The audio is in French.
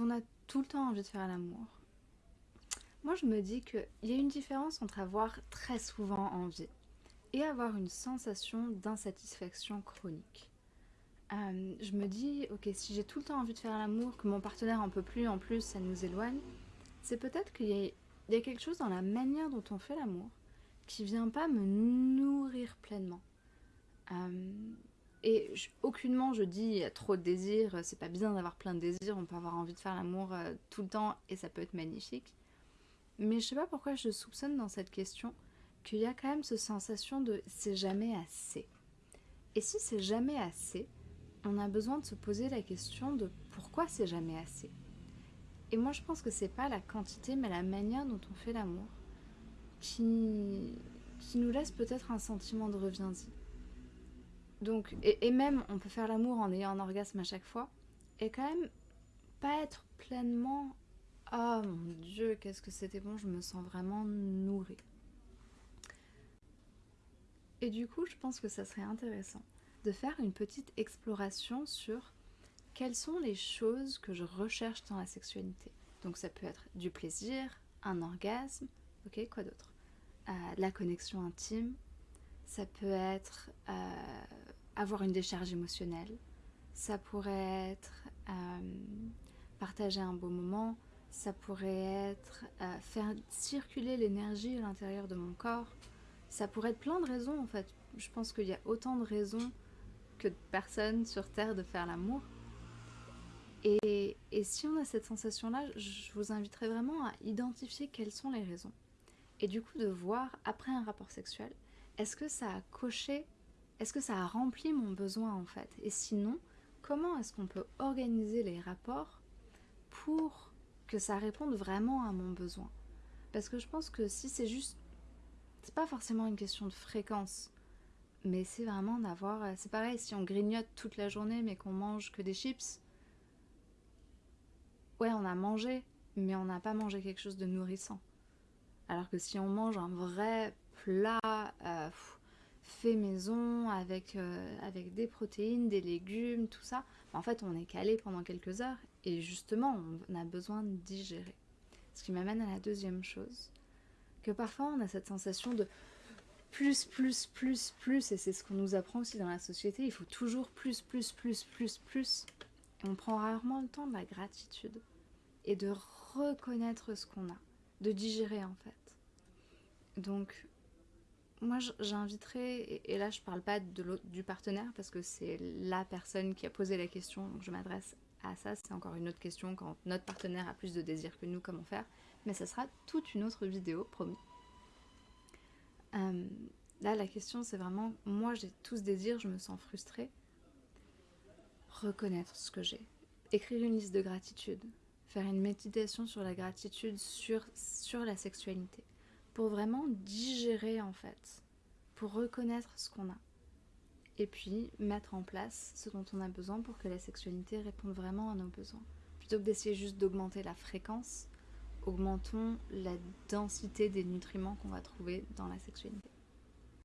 on a tout le temps envie de faire l'amour, moi je me dis qu'il y a une différence entre avoir très souvent envie et avoir une sensation d'insatisfaction chronique. Euh, je me dis, ok, si j'ai tout le temps envie de faire l'amour, que mon partenaire en peut plus, en plus ça nous éloigne, c'est peut-être qu'il y, a quelque chose dans la manière dont on fait l'amour qui vient pas me nourrir pleinement. Euh, et aucunement je dis il y a trop de désirs, c'est pas bien d'avoir plein de désirs, on peut avoir envie de faire l'amour euh, tout le temps et ça peut être magnifique. Mais je sais pas pourquoi je soupçonne dans cette question qu'il y a quand même cette sensation de c'est jamais assez. Et si c'est jamais assez, on a besoin de se poser la question de pourquoi c'est jamais assez? Et moi je pense que c'est pas la quantité mais la manière dont on fait l'amour qui, qui nous laisse peut-être un sentiment de reviens-y. Donc, et, même on peut faire l'amour en ayant un orgasme à chaque fois et quand même pas être pleinement oh mon dieu qu'est-ce que c'était bon je me sens vraiment nourrie et du coup je pense que ça serait intéressant de faire une petite exploration sur quelles sont les choses que je recherche dans la sexualité. Donc ça peut être du plaisir, un orgasme, ok, quoi d'autre? Euh, La connexion intime, ça peut être euh, avoir une décharge émotionnelle, ça pourrait être euh, partager un beau moment, ça pourrait être faire circuler l'énergie à l'intérieur de mon corps, ça pourrait être plein de raisons en fait. Je pense qu'il y a autant de raisons que de personnes sur Terre de faire l'amour. Et, et, si on a cette sensation-là, je vous inviterai vraiment à identifier quelles sont les raisons. Et du coup de voir, après un rapport sexuel, est-ce que ça a coché, est-ce que ça a rempli mon besoin en fait? Et sinon, comment est-ce qu'on peut organiser les rapports pour que ça réponde vraiment à mon besoin? Parce que je pense que si c'est juste... C'est pas forcément une question de fréquence. Mais c'est vraiment d'avoir... Euh, c'est pareil, si on grignote toute la journée mais qu'on mange que des chips, ouais, on a mangé, mais on n'a pas mangé quelque chose de nourrissant. Alors que si on mange un vrai plat euh, fait maison, avec, euh, avec des protéines, des légumes, tout ça, en fait on est calé pendant quelques heures et justement on a besoin de digérer. Ce qui m'amène à la deuxième chose, que parfois on a cette sensation de plus, plus, plus, plus, et c'est ce qu'on nous apprend aussi dans la société, il faut toujours plus, plus, plus, plus, plus. Et on prend rarement le temps de la gratitude et de reconnaître ce qu'on a, de digérer en fait. Donc, moi j'inviterais, et là je parle pas de du partenaire parce que c'est la personne qui a posé la question, donc je m'adresse à ça, c'est encore une autre question quand notre partenaire a plus de désir que nous, comment faire, mais ça sera toute une autre vidéo, promis. Euh, là, la question, c'est vraiment, moi, j'ai tout ce désir, je me sens frustrée. Reconnaître ce que j'ai. Écrire une liste de gratitude. Faire une méditation sur la gratitude, sur, sur la sexualité. Pour vraiment digérer, en fait. Pour reconnaître ce qu'on a. Et puis, mettre en place ce dont on a besoin pour que la sexualité réponde vraiment à nos besoins. Plutôt que d'essayer juste d'augmenter la fréquence, augmentons la densité des nutriments qu'on va trouver dans la sexualité.